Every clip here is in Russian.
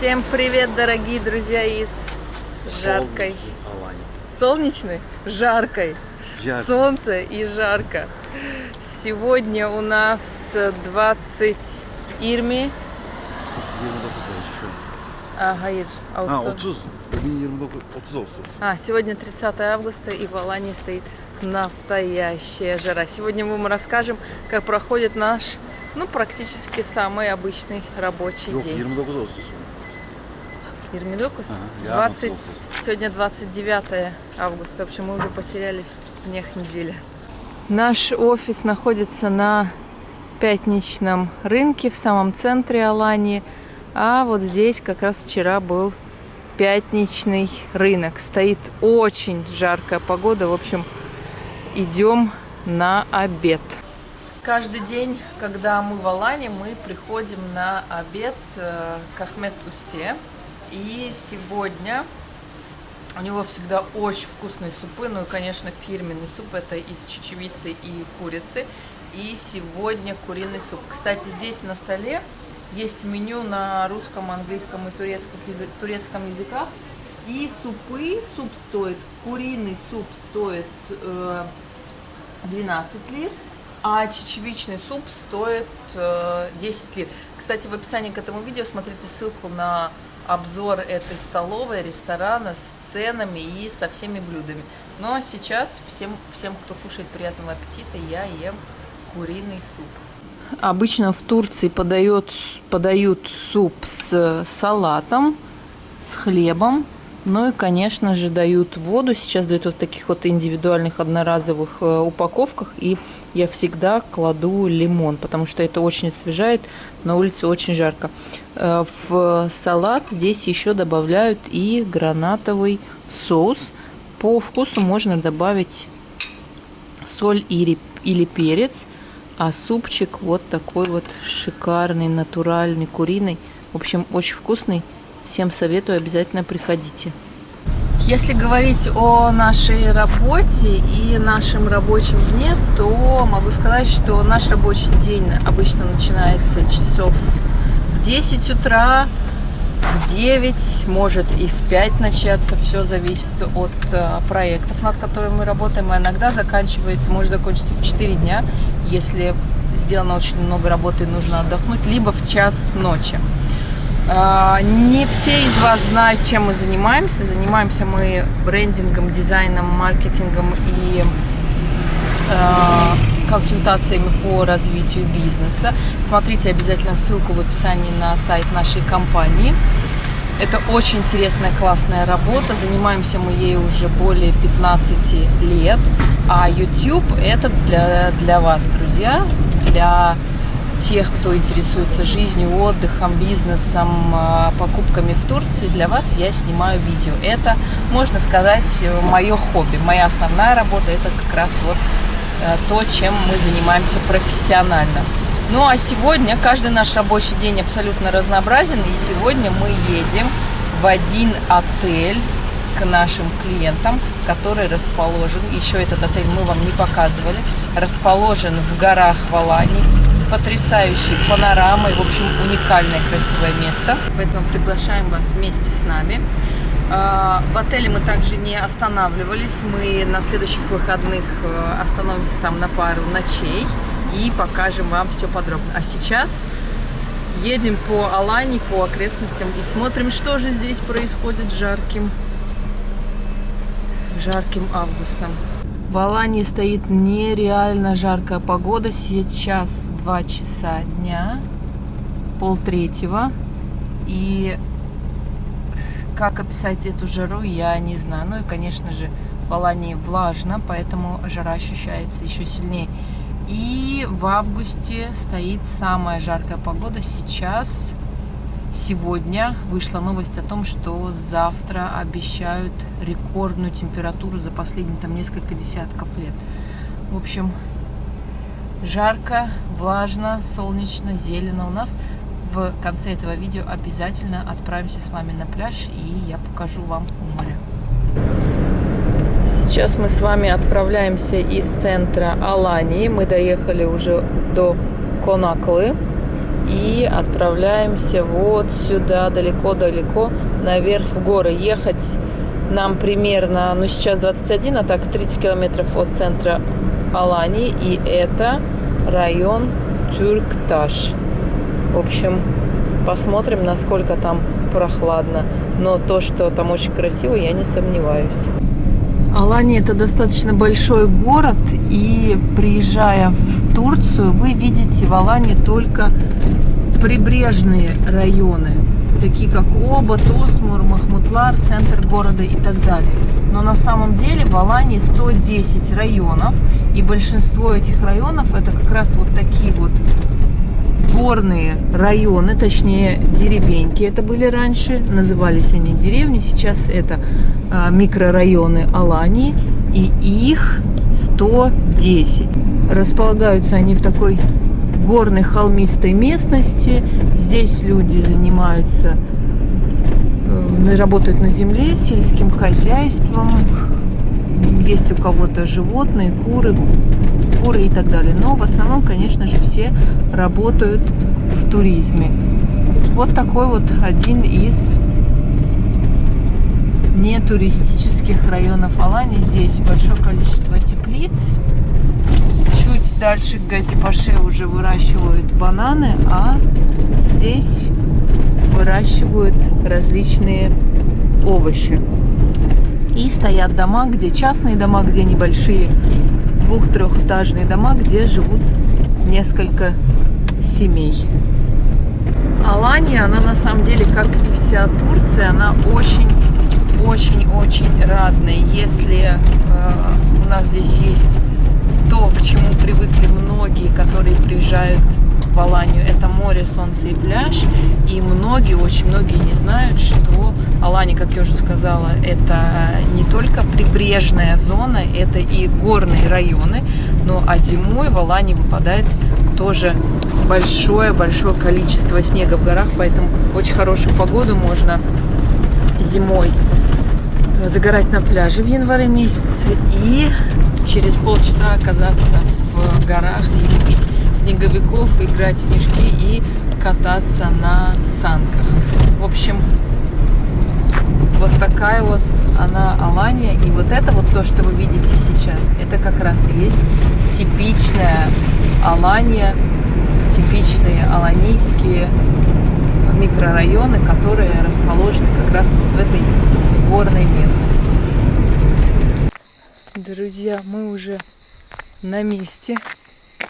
Всем привет, дорогие друзья из жаркой, солнечной, жаркой, Ярко. солнце и жарко. Сегодня у нас 20 Ирми. 29 еще. А, Гаир, А, Аусто. 30. Bugün 29, 30 Ağustos. А, сегодня 30 августа и в Алании стоит настоящая жара. Сегодня мы вам расскажем, как проходит наш, ну, практически самый обычный рабочий Yok день. 29 Ağustos. Ирмидокус? Ага, я 20, солнце. сегодня 29 августа. В общем, мы уже потерялись в днях недели. Наш офис находится на пятничном рынке в самом центре Алании. А вот здесь как раз вчера был пятничный рынок. Стоит очень жаркая погода. В общем, идем на обед. Каждый день, когда мы в Алане, мы приходим на обед э, к Ахмед Усте. И сегодня у него всегда очень вкусные супы. Ну и, конечно, фирменный суп. Это из чечевицы и курицы. И сегодня куриный суп. Кстати, здесь на столе есть меню на русском, английском и турецком, язы- турецком языках. И супы, суп стоит, куриный суп стоит э, 12 лир, а чечевичный суп стоит э, 10 лир. Кстати, в описании к этому видео смотрите ссылку на обзор этой столовой, ресторана с ценами и со всеми блюдами. Ну а сейчас всем, всем кто кушает приятного аппетита, я ем куриный суп. Обычно в Турции подают, подают суп с салатом, с хлебом, ну и, конечно же, дают воду. Сейчас дают вот таких вот индивидуальных одноразовых э, упаковках. И я всегда кладу лимон, потому что это очень освежает. На улице очень жарко. Э, В салат здесь еще добавляют и гранатовый соус. По вкусу можно добавить соль или, или перец. А супчик вот такой вот шикарный, натуральный, куриный. В общем, очень вкусный. Всем советую, обязательно приходите. Если говорить о нашей работе и нашем рабочем дне, то могу сказать, что наш рабочий день обычно начинается часов в 10 утра, в 9, может и в 5 начаться. Все зависит от э, проектов, над которыми мы работаем. А иногда заканчивается, может закончиться в 4 дня, если сделано очень много работы и нужно отдохнуть, либо в час ночи. А, Не все из вас знают, чем мы занимаемся. Занимаемся мы брендингом, дизайном, маркетингом и а, консультациями по развитию бизнеса. Смотрите обязательно ссылку в описании на сайт нашей компании. Это очень интересная, классная работа. Занимаемся мы ей уже более 15 лет. А YouTube это для, для вас, друзья, для тех, кто интересуется жизнью, отдыхом, бизнесом, а, покупками в Турции, для вас я снимаю видео. Это, можно сказать, мое хобби. Моя основная работа это как раз вот э, то, чем мы занимаемся профессионально. Ну а сегодня каждый наш рабочий день абсолютно разнообразен, и сегодня мы едем в один отель к нашим клиентам, который расположен, еще этот отель мы вам не показывали, расположен в горах в Алании с потрясающей панорамой, в общем, уникальное красивое место. Поэтому приглашаем вас вместе с нами. А, В отеле мы также не останавливались, мы на следующих выходных э, остановимся там на пару ночей и покажем вам все подробно. А сейчас едем по Алании, по окрестностям и смотрим, что же здесь происходит жарким жарким августом. В Алании стоит нереально жаркая погода. Сейчас 2 часа дня, пол третьего. И как описать эту жару, я не знаю. Ну и, конечно же, в Алании влажно, поэтому жара ощущается еще сильнее. И в августе стоит самая жаркая погода. Сейчас Сегодня вышла новость о том, что завтра обещают рекордную температуру за последние там несколько десятков лет. В общем, жарко, влажно, солнечно, зелено. У нас в конце этого видео обязательно отправимся с вами на пляж и я покажу вам море. Сейчас мы с вами отправляемся из центра Алании. Мы доехали уже до Конаклы. И отправляемся вот сюда, далеко-далеко, наверх в горы. Ехать нам примерно, ну сейчас 21, а так 30 километров от центра Алании, и это район Тюркташ. В общем, посмотрим, насколько там прохладно. Но то, что там очень красиво, я не сомневаюсь. Алания это достаточно большой город, и приезжая в Турцию, вы видите в Алании только прибрежные районы, такие как Оба, Тосмур, Махмутлар, центр города и так далее. Но на самом деле в Алании 110 районов, и большинство этих районов это как раз вот такие вот горные районы, точнее деревеньки это были раньше, назывались они деревни, сейчас это микрорайоны Алании, и их 110. Располагаются они в такой горной холмистой местности. Здесь люди занимаются, э, работают на земле, сельским хозяйством. Есть у кого-то животные, куры, куры и так далее. Но в основном, конечно же, все работают в туризме. Вот такой вот один из не туристических районов Алании. Здесь большое количество теплиц. Чуть дальше к Газипаше уже выращивают бананы, а здесь выращивают различные овощи. И стоят дома, где частные дома, где небольшие двух-трехэтажные дома, где живут несколько семей. Алания, она на самом деле, как и вся Турция, она очень-очень-очень разная. Если э, у нас здесь есть то, к чему привыкли многие, которые приезжают в Аланию, это море, солнце и пляж. И многие, очень многие не знают, что Алания, как я уже сказала, это не только прибрежная зона, это и горные районы. Ну а зимой в Алании выпадает тоже большое-большое количество снега в горах, поэтому очень хорошую погоду можно зимой загорать на пляже в январе месяце и через полчаса оказаться в горах и лепить снеговиков, играть в снежки и кататься на санках. В общем, вот такая вот она Алания. И вот это вот то, что вы видите сейчас, это как раз и есть типичная Алания, типичные аланийские микрорайоны, которые расположены как раз вот в этой горной местности. Друзья, мы уже на месте.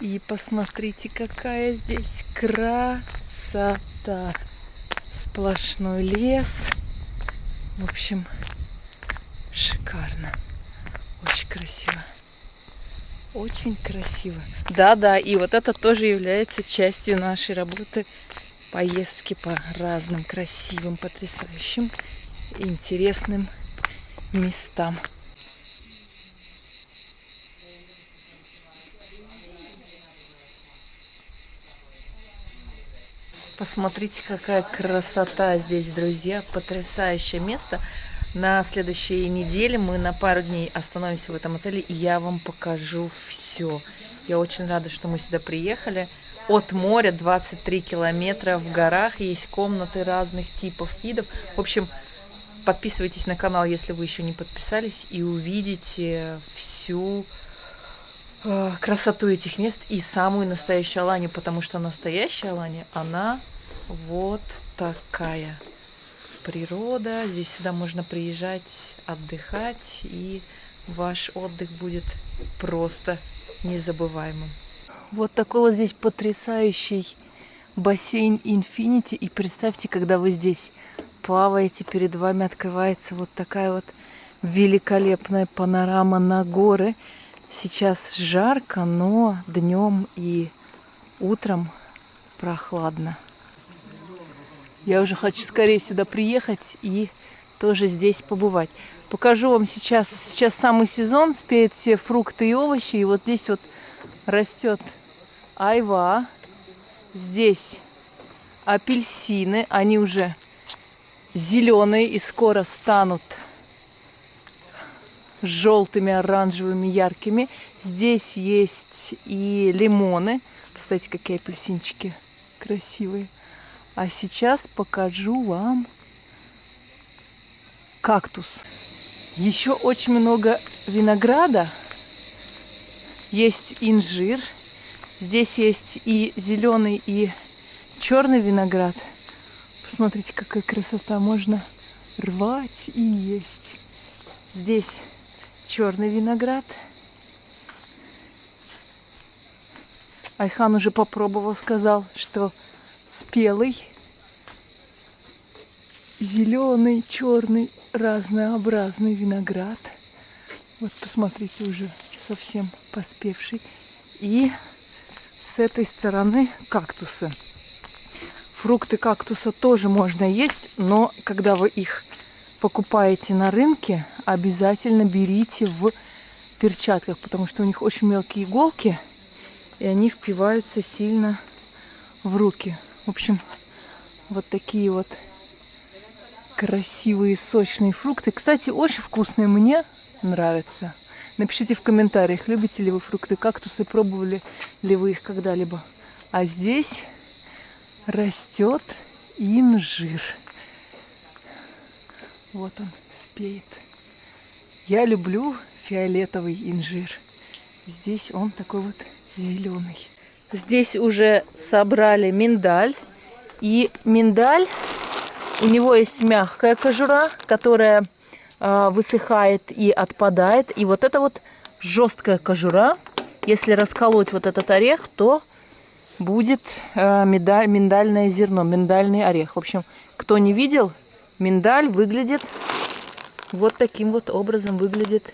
И посмотрите, какая здесь красота. Сплошной лес. В общем, шикарно. Очень красиво. Очень красиво. Да-да, и вот это тоже является частью нашей работы. Поездки по разным красивым, потрясающим, интересным местам. Посмотрите, какая красота здесь, друзья. Потрясающее место. На следующей неделе мы на пару дней остановимся в этом отеле, и я вам покажу все. Я очень рада, что мы сюда приехали. От моря 23 километра в горах, есть комнаты разных типов, видов. В общем, подписывайтесь на канал, если вы еще не подписались, и увидите всю э, красоту этих мест и самую настоящую Аланию, потому что настоящая Алания, она вот такая природа. Здесь сюда можно приезжать, отдыхать, и ваш отдых будет просто незабываемым. Вот такой вот здесь потрясающий бассейн Infinity. И представьте, когда вы здесь плаваете, перед вами открывается вот такая вот великолепная панорама на горы. Сейчас жарко, но днем и утром прохладно. Я уже хочу скорее сюда приехать и тоже здесь побывать. Покажу вам сейчас, сейчас самый сезон, спеют все фрукты и овощи. И вот здесь вот растет айва. Здесь апельсины, они уже зеленые и скоро станут желтыми, оранжевыми, яркими. Здесь есть и лимоны. Кстати, какие апельсинчики красивые. А сейчас покажу вам кактус. Еще очень много винограда. Есть инжир. Здесь есть и зеленый, и черный виноград. Посмотрите, какая красота. Можно рвать и есть. Здесь черный виноград. Айхан уже попробовал, сказал, что спелый, зеленый, черный, разнообразный виноград. Вот посмотрите, уже совсем поспевший. И с этой стороны кактусы. Фрукты кактуса тоже можно есть, но когда вы их покупаете на рынке, обязательно берите в перчатках, потому что у них очень мелкие иголки, и они впиваются сильно в руки. В общем, вот такие вот красивые сочные фрукты. Кстати, очень вкусные, мне нравятся. Напишите в комментариях, любите ли вы фрукты кактусы, пробовали ли вы их когда-либо. А здесь растет инжир. Вот он спеет. Я люблю фиолетовый инжир. Здесь он такой вот зеленый. Здесь уже собрали миндаль. И миндаль, у него есть мягкая кожура, которая э, высыхает и отпадает. И вот это вот жесткая кожура. Если расколоть вот этот орех, то будет э, медаль, миндальное зерно, миндальный орех. В общем, кто не видел, миндаль выглядит вот таким вот образом выглядит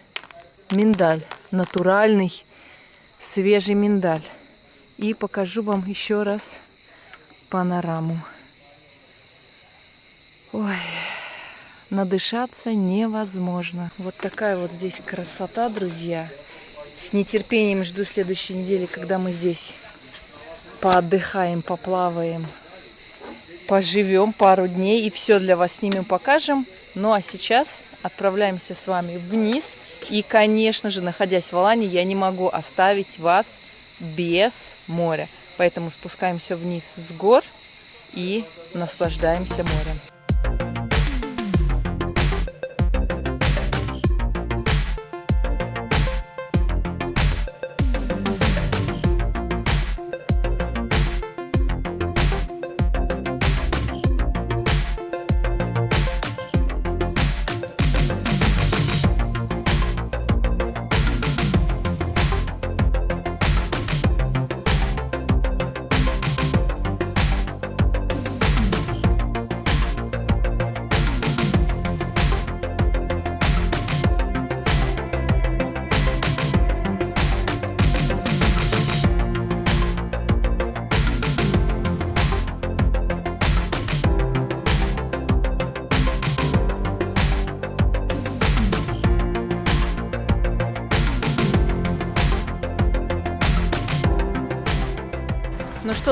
миндаль. Натуральный, свежий миндаль. И покажу вам еще раз панораму. Ой, надышаться невозможно. Вот такая вот здесь красота, друзья. С нетерпением жду следующей недели, когда мы здесь поотдыхаем, поплаваем, поживем пару дней и все для вас снимем, покажем. Ну а сейчас отправляемся с вами вниз. И, конечно же, находясь в Алане, я не могу оставить вас без моря. Поэтому спускаемся вниз с гор и наслаждаемся морем.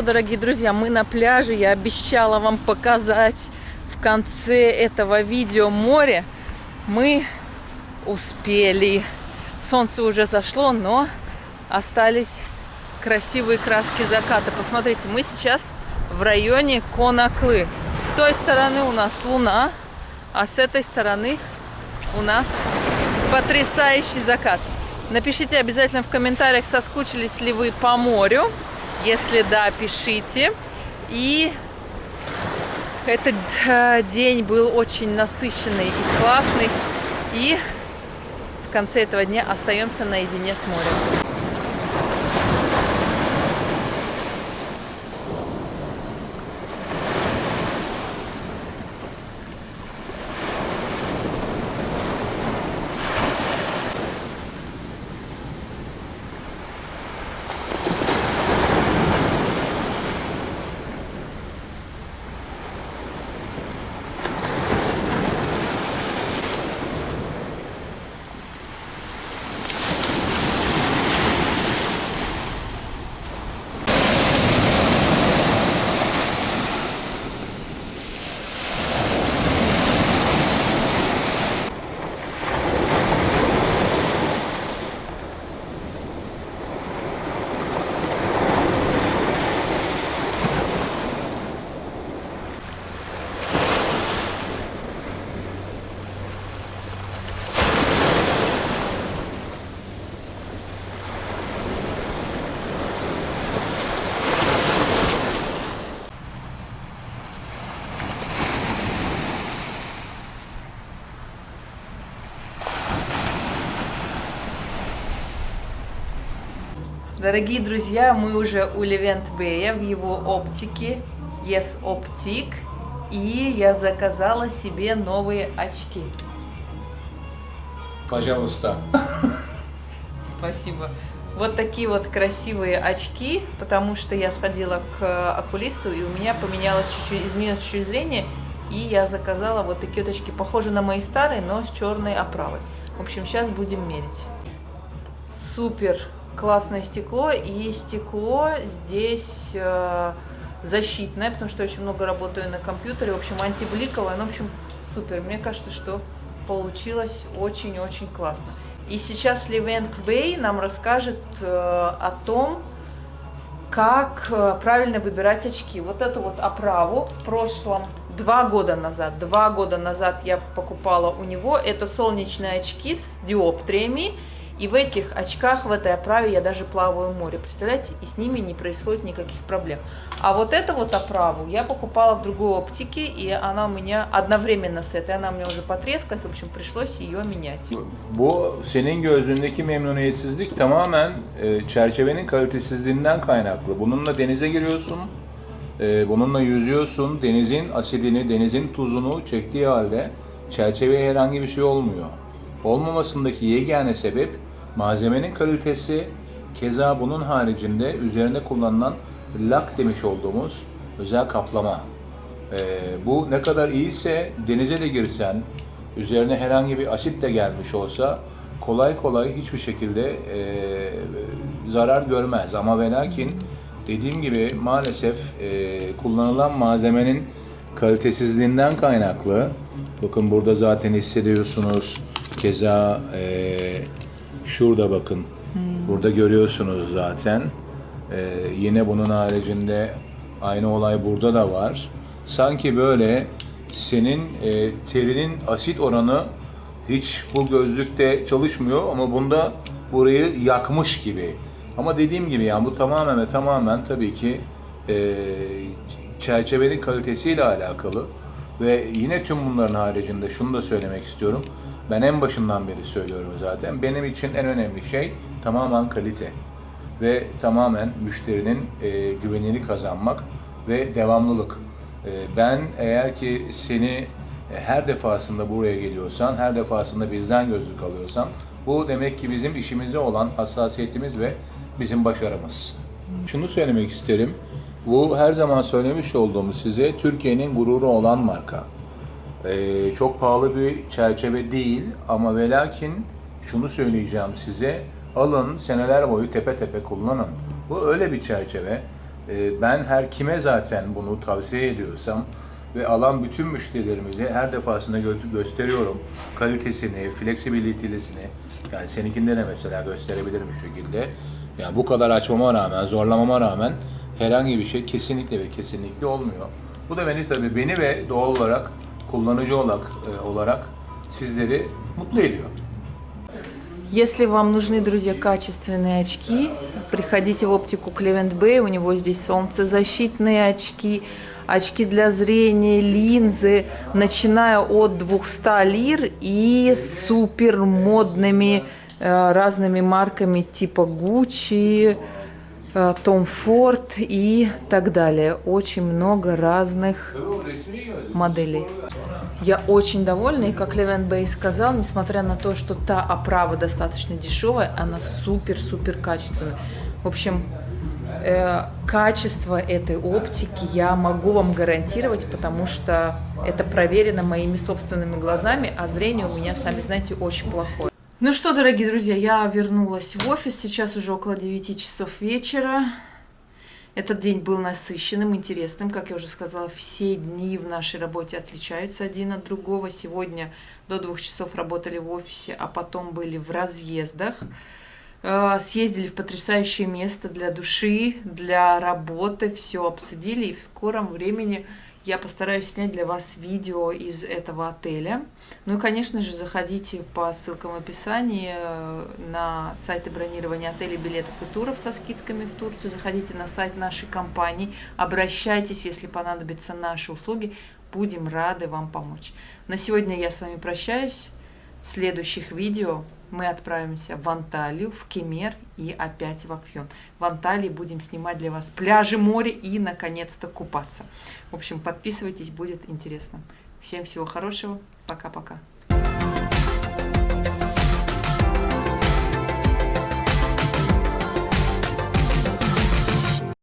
Дорогие друзья, мы на пляже. Я обещала вам показать в конце этого видео море. Мы успели. Солнце уже зашло, но остались красивые краски заката. Посмотрите, мы сейчас в районе Конаклы. С той стороны у нас луна, а с этой стороны у нас потрясающий закат. Напишите обязательно в комментариях, соскучились ли вы по морю. Если да, пишите. И этот э, день был очень насыщенный и классный. И в конце этого дня остаемся наедине с морем. Дорогие друзья, мы уже у Левент Бэя в его оптике Yes Optic. И я заказала себе новые очки. Пожалуйста. Спасибо. Вот такие вот красивые очки, потому что я сходила к окулисту, и у меня поменялось чуть-чуть, изменилось чуть-чуть зрение, и я заказала вот такие вот очки, похожие на мои старые, но с черной оправой. В общем, сейчас будем мерить. Супер классное стекло, и стекло здесь э, защитное, потому что очень много работаю на компьютере, в общем, антибликовое, ну, в общем, супер. Мне кажется, что получилось очень-очень классно. И сейчас Левент Бэй нам расскажет э, о том, как э, правильно выбирать очки. Вот эту вот оправу в прошлом, два года назад, два года назад я покупала у него, это солнечные очки с диоптриями, и в этих очках, в этой оправе я даже плаваю в море, представляете? И с ними не происходит никаких проблем. А вот эту вот оправу я покупала в другой оптике, и она у меня одновременно с этой, она у меня уже потрескалась, в общем, пришлось ее менять. Bu senin gözündeki memnuniyetsizlik tamamen e, çerçevenin kalitesizliğinden kaynaklı. Bununla denize giriyorsun, e, bununla yüzüyorsun, denizin asidini, denizin tuzunu çektiği halde çerçeveye herhangi bir şey olmuyor. Olmamasındaki yegane sebep malzemenin kalitesi, keza bunun haricinde üzerine kullanılan lak demiş olduğumuz özel kaplama. Ee, bu ne kadar iyiyse denize de girsen, üzerine herhangi bir asit de gelmiş olsa kolay kolay hiçbir şekilde e, zarar görmez. Ama ve lakin dediğim gibi maalesef e, kullanılan malzemenin kalitesizliğinden kaynaklı. Bakın burada zaten hissediyorsunuz. Keza e, şurada bakın. Burada görüyorsunuz zaten. E, yine bunun haricinde aynı olay burada da var. Sanki böyle senin e, terinin asit oranı hiç bu gözlükte çalışmıyor ama bunda burayı yakmış gibi. Ama dediğim gibi yani bu tamamen ve tamamen tabii ki e, çerçevenin kalitesiyle alakalı. Ve yine tüm bunların haricinde şunu da söylemek istiyorum. Ben en başından beri söylüyorum zaten. Benim için en önemli şey tamamen kalite. Ve tamamen müşterinin e, güvenini kazanmak ve devamlılık. E, ben eğer ki seni e, her defasında buraya geliyorsan, her defasında bizden gözlük alıyorsan, bu demek ki bizim işimize olan hassasiyetimiz ve bizim başarımız. Şunu söylemek isterim. Bu her zaman söylemiş olduğumuz size Türkiye'nin gururu olan marka. Ee, çok pahalı bir çerçeve değil ama ve lakin şunu söyleyeceğim size. Alın seneler boyu tepe tepe kullanın. Bu öyle bir çerçeve. Ee, ben her kime zaten bunu tavsiye ediyorsam ve alan bütün müşterilerimize her defasında gö- gösteriyorum kalitesini, fleksibilitesini. Yani seninkinde de mesela gösterebilirim şu şekilde. Yani bu kadar açmama rağmen, zorlamama rağmen herhangi bir şey kesinlikle ve kesinlikle olmuyor. Bu da beni tabii beni ve doğal olarak kullanıcı olarak, e, olarak sizleri mutlu ediyor. Если вам нужны, друзья, качественные очки, приходите в оптику Клевент Бэй, у него здесь солнцезащитные очки, очки для зрения, линзы, начиная от 200 лир и супер модными э, разными марками типа Gucci, э, Tom Ford и так далее. Очень много разных моделей. Я очень довольна, и как Левен Бэй сказал, несмотря на то, что та оправа достаточно дешевая, она супер-супер качественная. В общем, э, качество этой оптики я могу вам гарантировать, потому что это проверено моими собственными глазами, а зрение у меня, сами знаете, очень плохое. Ну что, дорогие друзья, я вернулась в офис, сейчас уже около 9 часов вечера. Этот день был насыщенным, интересным. Как я уже сказала, все дни в нашей работе отличаются один от другого. Сегодня до двух часов работали в офисе, а потом были в разъездах. Э, Съездили в потрясающее место для души, для работы, все обсудили. И в скором времени я постараюсь снять для вас видео из этого отеля. Ну и, конечно же, заходите по ссылкам в описании э, на сайты бронирования отелей, билетов и туров со скидками в Турцию. Заходите на сайт нашей компании, обращайтесь, если понадобятся наши услуги. Будем рады вам помочь. На сегодня я с вами прощаюсь. Следующих видео мы отправимся в Анталию, в Кемер и опять в Афьон. В Анталии будем снимать для вас пляжи, море и, наконец-то, купаться. В общем, подписывайтесь, будет интересно. Всем всего хорошего. Пока-пока.